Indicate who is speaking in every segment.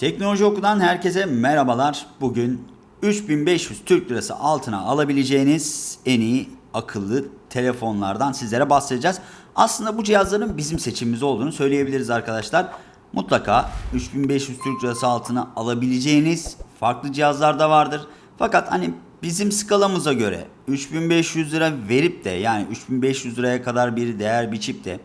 Speaker 1: Teknoloji Oku'dan herkese merhabalar. Bugün 3500 Türk Lirası altına alabileceğiniz en iyi akıllı telefonlardan sizlere bahsedeceğiz. Aslında bu cihazların bizim seçimimiz olduğunu söyleyebiliriz arkadaşlar. Mutlaka 3500 Türk Lirası altına alabileceğiniz farklı cihazlar da vardır. Fakat hani bizim skalamıza göre 3500 lira verip de yani 3500 liraya kadar bir değer biçip de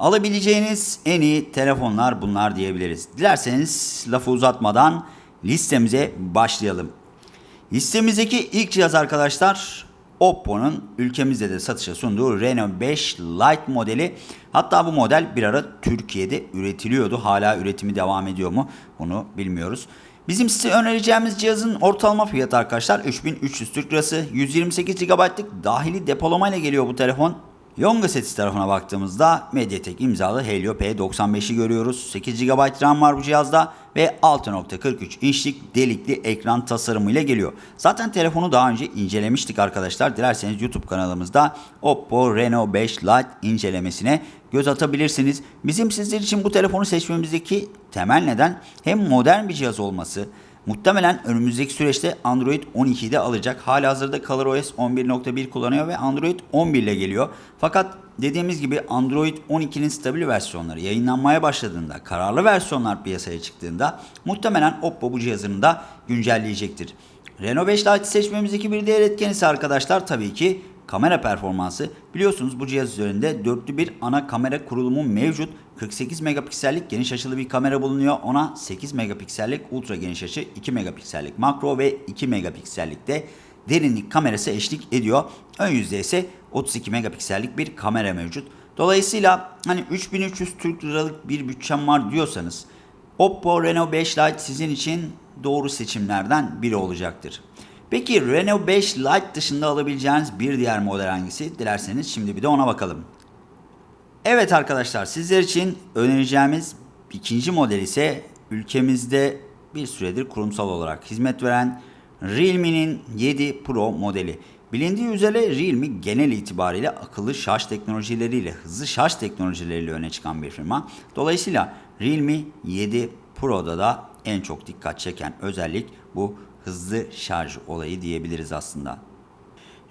Speaker 1: alabileceğiniz en iyi telefonlar bunlar diyebiliriz. Dilerseniz lafı uzatmadan listemize başlayalım. Listemizdeki ilk cihaz arkadaşlar Oppo'nun ülkemizde de satışa sunduğu Reno 5 Lite modeli. Hatta bu model bir ara Türkiye'de üretiliyordu. Hala üretimi devam ediyor mu? Bunu bilmiyoruz. Bizim size önereceğimiz cihazın ortalama fiyatı arkadaşlar 3300 Türk Lirası. 128 GB'lık dahili depolamayla geliyor bu telefon. Yonga Sets tarafına baktığımızda Mediatek imzalı Helio P95'i görüyoruz. 8 GB RAM var bu cihazda ve 6.43 inçlik delikli ekran tasarımıyla geliyor. Zaten telefonu daha önce incelemiştik arkadaşlar. Dilerseniz YouTube kanalımızda Oppo Reno 5 Lite incelemesine göz atabilirsiniz. Bizim sizler için bu telefonu seçmemizdeki temel neden hem modern bir cihaz olması, Muhtemelen önümüzdeki süreçte Android 12'de alacak. Halihazırda ColorOS 11.1 kullanıyor ve Android 11 ile geliyor. Fakat dediğimiz gibi Android 12'nin stabil versiyonları yayınlanmaya başladığında, kararlı versiyonlar piyasaya çıktığında muhtemelen Oppo bu cihazını da güncelleyecektir. Reno 5 Lite seçmemizdeki bir diğer etken ise arkadaşlar tabii ki kamera performansı. Biliyorsunuz bu cihaz üzerinde dörtlü bir ana kamera kurulumu mevcut. 48 megapiksellik geniş açılı bir kamera bulunuyor. Ona 8 megapiksellik ultra geniş açı, 2 megapiksellik makro ve 2 megapiksellik de derinlik kamerası eşlik ediyor. Ön yüzde ise 32 megapiksellik bir kamera mevcut. Dolayısıyla hani 3300 Türk liralık bir bütçem var diyorsanız Oppo Reno 5 Lite sizin için doğru seçimlerden biri olacaktır. Peki Reno 5 Lite dışında alabileceğiniz bir diğer model hangisi? Dilerseniz şimdi bir de ona bakalım. Evet arkadaşlar sizler için önereceğimiz ikinci model ise ülkemizde bir süredir kurumsal olarak hizmet veren Realme'nin 7 Pro modeli. Bilindiği üzere Realme genel itibariyle akıllı şarj teknolojileriyle, hızlı şarj teknolojileriyle öne çıkan bir firma. Dolayısıyla Realme 7 Pro'da da en çok dikkat çeken özellik bu hızlı şarj olayı diyebiliriz aslında.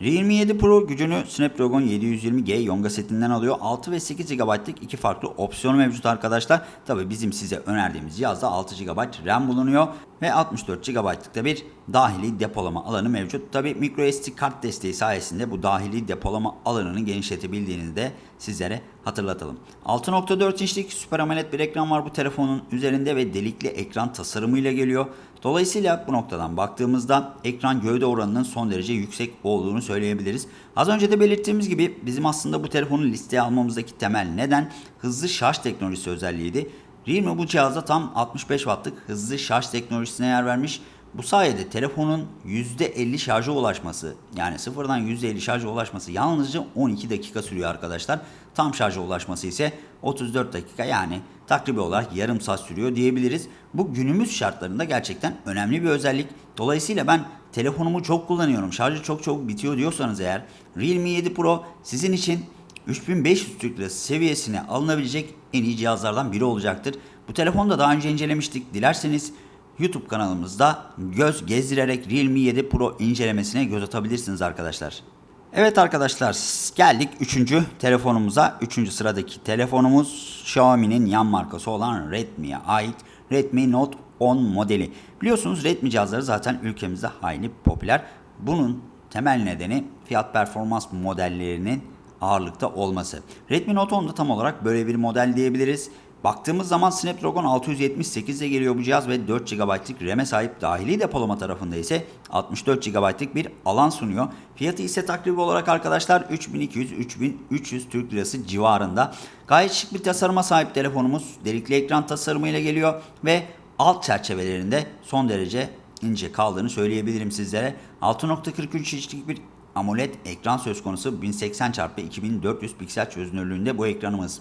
Speaker 1: Realme 7 Pro gücünü Snapdragon 720G Yonga setinden alıyor. 6 ve 8 GB'lık iki farklı opsiyonu mevcut arkadaşlar. Tabi bizim size önerdiğimiz cihazda 6 GB RAM bulunuyor ve 64 GB'lık da bir dahili depolama alanı mevcut. Tabi microSD kart desteği sayesinde bu dahili depolama alanını genişletebildiğini de sizlere hatırlatalım. 6.4 inçlik Super AMOLED bir ekran var bu telefonun üzerinde ve delikli ekran tasarımıyla geliyor. Dolayısıyla bu noktadan baktığımızda ekran gövde oranının son derece yüksek olduğunu söyleyebiliriz. Az önce de belirttiğimiz gibi bizim aslında bu telefonu listeye almamızdaki temel neden hızlı şarj teknolojisi özelliğiydi. Realme bu cihazda tam 65 wattlık hızlı şarj teknolojisine yer vermiş. Bu sayede telefonun %50 şarja ulaşması yani sıfırdan %50 şarja ulaşması yalnızca 12 dakika sürüyor arkadaşlar. Tam şarja ulaşması ise 34 dakika yani takribi olarak yarım saat sürüyor diyebiliriz. Bu günümüz şartlarında gerçekten önemli bir özellik. Dolayısıyla ben telefonumu çok kullanıyorum şarjı çok çabuk bitiyor diyorsanız eğer Realme 7 Pro sizin için 3500 Türk Lirası seviyesine alınabilecek en iyi cihazlardan biri olacaktır. Bu telefonu da daha önce incelemiştik. Dilerseniz YouTube kanalımızda göz gezdirerek Realme 7 Pro incelemesine göz atabilirsiniz arkadaşlar. Evet arkadaşlar geldik 3. telefonumuza. 3. sıradaki telefonumuz Xiaomi'nin yan markası olan Redmi'ye ait Redmi Note 10 modeli. Biliyorsunuz Redmi cihazları zaten ülkemizde hayli popüler. Bunun temel nedeni fiyat performans modellerinin ağırlıkta olması. Redmi Note 10'da tam olarak böyle bir model diyebiliriz. Baktığımız zaman Snapdragon 678 ile geliyor bu cihaz ve 4 GB'lık RAM'e sahip dahili depolama tarafında ise 64 GB'lık bir alan sunuyor. Fiyatı ise takribi olarak arkadaşlar 3200-3300 Türk Lirası civarında. Gayet şık bir tasarıma sahip telefonumuz. Delikli ekran tasarımıyla geliyor ve alt çerçevelerinde son derece ince kaldığını söyleyebilirim sizlere. 6.43 inçlik bir AMOLED ekran söz konusu 1080 x 2400 piksel çözünürlüğünde bu ekranımız.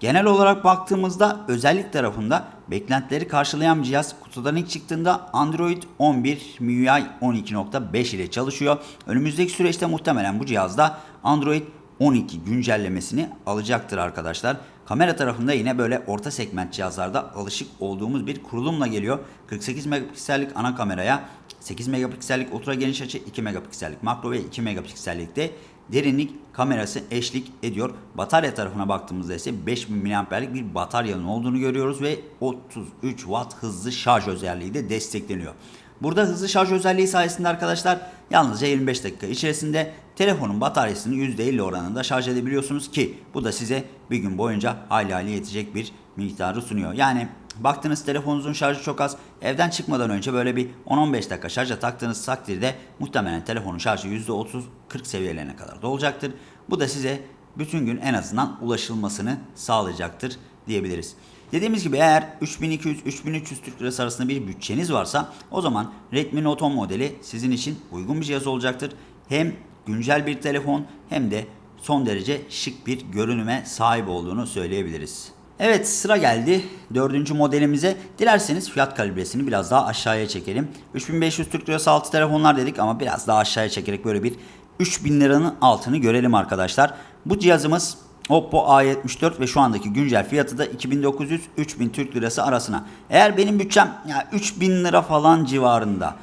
Speaker 1: Genel olarak baktığımızda özellik tarafında beklentileri karşılayan bir cihaz kutudan ilk çıktığında Android 11 MIUI 12.5 ile çalışıyor. Önümüzdeki süreçte muhtemelen bu cihazda Android 12 güncellemesini alacaktır arkadaşlar. Kamera tarafında yine böyle orta segment cihazlarda alışık olduğumuz bir kurulumla geliyor. 48 megapiksellik ana kameraya 8 megapiksellik ultra geniş açı, 2 megapiksellik makro ve 2 megapiksellik de derinlik kamerası eşlik ediyor. Batarya tarafına baktığımızda ise 5000 mAh'lik bir bataryanın olduğunu görüyoruz ve 33 Watt hızlı şarj özelliği de destekleniyor. Burada hızlı şarj özelliği sayesinde arkadaşlar yalnızca 25 dakika içerisinde telefonun bataryasını %50 oranında şarj edebiliyorsunuz ki bu da size bir gün boyunca hayli hayli yetecek bir miktarı sunuyor. Yani baktınız telefonunuzun şarjı çok az evden çıkmadan önce böyle bir 10-15 dakika şarja taktığınız takdirde muhtemelen telefonun şarjı %30-40 seviyelerine kadar dolacaktır. Bu da size bütün gün en azından ulaşılmasını sağlayacaktır diyebiliriz. Dediğimiz gibi eğer 3200-3300 Türk Lirası arasında bir bütçeniz varsa o zaman Redmi Note 10 modeli sizin için uygun bir cihaz olacaktır. Hem güncel bir telefon hem de son derece şık bir görünüme sahip olduğunu söyleyebiliriz. Evet sıra geldi dördüncü modelimize. Dilerseniz fiyat kalibresini biraz daha aşağıya çekelim. 3500 Türk Lirası altı telefonlar dedik ama biraz daha aşağıya çekerek böyle bir 3000 liranın altını görelim arkadaşlar. Bu cihazımız Oppo A74 ve şu andaki güncel fiyatı da 2900-3000 Türk Lirası arasına. Eğer benim bütçem ya 3000 lira falan civarında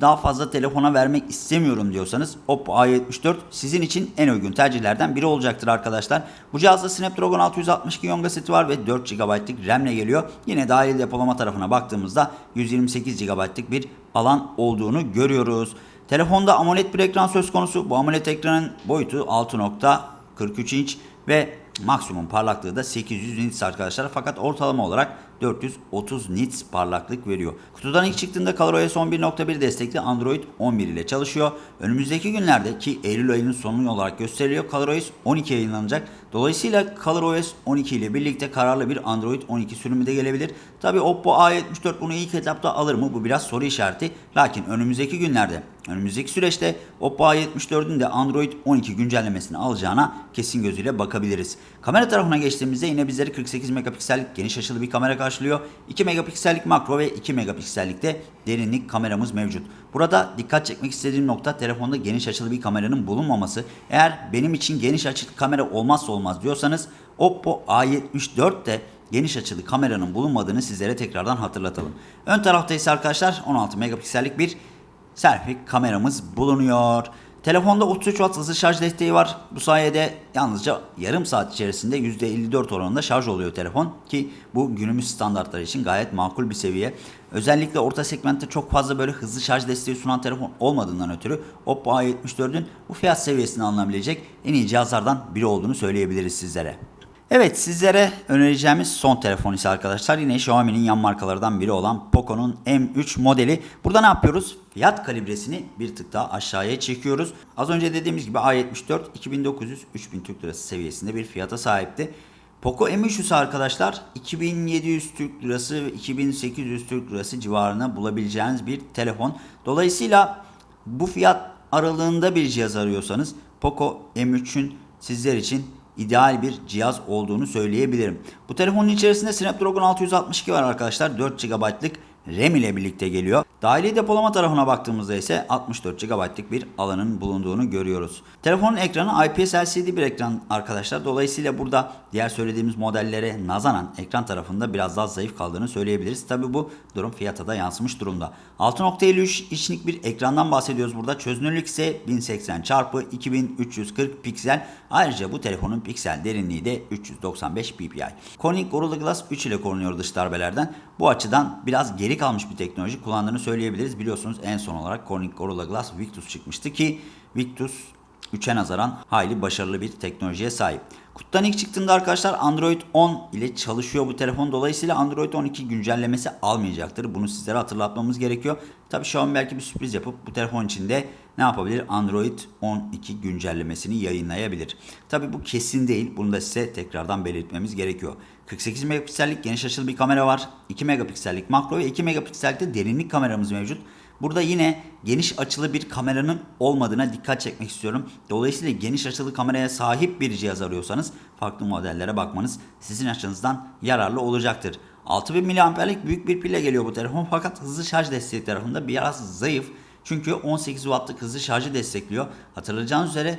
Speaker 1: daha fazla telefona vermek istemiyorum diyorsanız Oppo A74 sizin için en uygun tercihlerden biri olacaktır arkadaşlar. Bu cihazda Snapdragon 662 Yonga seti var ve 4 GB'lık RAM ile geliyor. Yine dahil depolama tarafına baktığımızda 128 GB'lık bir alan olduğunu görüyoruz. Telefonda AMOLED bir ekran söz konusu. Bu AMOLED ekranın boyutu 6.43 inç ve maksimum parlaklığı da 800 nits arkadaşlar. Fakat ortalama olarak 430 nits parlaklık veriyor. Kutudan ilk çıktığında ColorOS 11.1 destekli Android 11 ile çalışıyor. Önümüzdeki günlerde ki Eylül ayının sonu olarak gösteriliyor ColorOS 12 yayınlanacak. Dolayısıyla ColorOS 12 ile birlikte kararlı bir Android 12 sürümü de gelebilir. Tabi Oppo A74 bunu ilk etapta alır mı? Bu biraz soru işareti. Lakin önümüzdeki günlerde, önümüzdeki süreçte Oppo A74'ün de Android 12 güncellemesini alacağına kesin gözüyle bakabiliriz. Kamera tarafına geçtiğimizde yine bizleri 48 megapiksellik geniş açılı bir kamera karşılıyor. 2 megapiksellik makro ve 2 megapiksellik de derinlik kameramız mevcut. Burada dikkat çekmek istediğim nokta telefonda geniş açılı bir kameranın bulunmaması. Eğer benim için geniş açılı kamera olmazsa olmaz diyorsanız Oppo A74 de geniş açılı kameranın bulunmadığını sizlere tekrardan hatırlatalım. Ön tarafta ise arkadaşlar 16 megapiksellik bir selfie kameramız bulunuyor. Telefonda 33 Watt hızlı şarj desteği var. Bu sayede yalnızca yarım saat içerisinde %54 oranında şarj oluyor telefon ki bu günümüz standartları için gayet makul bir seviye. Özellikle orta segmentte çok fazla böyle hızlı şarj desteği sunan telefon olmadığından ötürü Oppo A74'ün bu fiyat seviyesini alınabilecek en iyi cihazlardan biri olduğunu söyleyebiliriz sizlere. Evet sizlere önereceğimiz son telefon ise arkadaşlar yine Xiaomi'nin yan markalardan biri olan Poco'nun M3 modeli. Burada ne yapıyoruz? Fiyat kalibresini bir tık daha aşağıya çekiyoruz. Az önce dediğimiz gibi A74 2900-3000 Türk Lirası seviyesinde bir fiyata sahipti. Poco M3 ise arkadaşlar 2700 Türk Lirası ve 2800 Türk Lirası civarına bulabileceğiniz bir telefon. Dolayısıyla bu fiyat aralığında bir cihaz arıyorsanız Poco M3'ün sizler için ideal bir cihaz olduğunu söyleyebilirim. Bu telefonun içerisinde Snapdragon 662 var arkadaşlar. 4 GB'lık RAM ile birlikte geliyor. Dahili depolama tarafına baktığımızda ise 64 GB'lık bir alanın bulunduğunu görüyoruz. Telefonun ekranı IPS LCD bir ekran arkadaşlar. Dolayısıyla burada diğer söylediğimiz modellere nazaran ekran tarafında biraz daha zayıf kaldığını söyleyebiliriz. Tabi bu durum fiyata da yansımış durumda. 6.53 inçlik bir ekrandan bahsediyoruz burada. Çözünürlük ise 1080 x 2340 piksel. Ayrıca bu telefonun piksel derinliği de 395 ppi. Corning Gorilla Glass 3 ile korunuyor dış darbelerden. Bu açıdan biraz geri kalmış bir teknoloji kullandığını söyleyebiliriz. Biliyorsunuz en son olarak Corning Gorilla Glass Victus çıkmıştı ki Victus 3'e nazaran hayli başarılı bir teknolojiye sahip. Kutudan ilk çıktığında arkadaşlar Android 10 ile çalışıyor bu telefon. Dolayısıyla Android 12 güncellemesi almayacaktır. Bunu sizlere hatırlatmamız gerekiyor. Tabii an belki bir sürpriz yapıp bu telefon içinde ne yapabilir? Android 12 güncellemesini yayınlayabilir. Tabii bu kesin değil. Bunu da size tekrardan belirtmemiz gerekiyor. 48 megapiksellik geniş açılı bir kamera var. 2 megapiksellik makro ve 2 megapiksellik de derinlik kameramız mevcut. Burada yine geniş açılı bir kameranın olmadığına dikkat çekmek istiyorum. Dolayısıyla geniş açılı kameraya sahip bir cihaz arıyorsanız farklı modellere bakmanız sizin açınızdan yararlı olacaktır. 6000 mAh'lik büyük bir pille geliyor bu telefon fakat hızlı şarj desteği tarafında biraz zayıf. Çünkü 18 Watt'lık hızlı şarjı destekliyor. Hatırlayacağınız üzere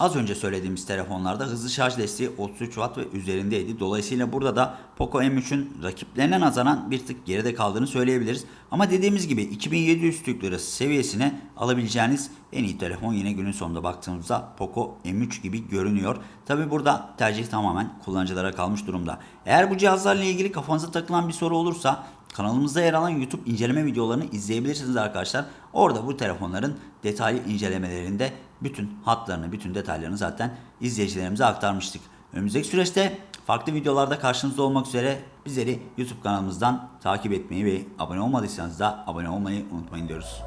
Speaker 1: Az önce söylediğimiz telefonlarda hızlı şarj desteği 33 Watt ve üzerindeydi. Dolayısıyla burada da Poco M3'ün rakiplerine nazaran bir tık geride kaldığını söyleyebiliriz. Ama dediğimiz gibi 2700 Türk seviyesine alabileceğiniz en iyi telefon yine günün sonunda baktığımızda Poco M3 gibi görünüyor. Tabi burada tercih tamamen kullanıcılara kalmış durumda. Eğer bu cihazlarla ilgili kafanıza takılan bir soru olursa kanalımızda yer alan YouTube inceleme videolarını izleyebilirsiniz arkadaşlar. Orada bu telefonların detaylı incelemelerinde bütün hatlarını, bütün detaylarını zaten izleyicilerimize aktarmıştık. Önümüzdeki süreçte farklı videolarda karşınızda olmak üzere bizleri YouTube kanalımızdan takip etmeyi ve abone olmadıysanız da abone olmayı unutmayın diyoruz.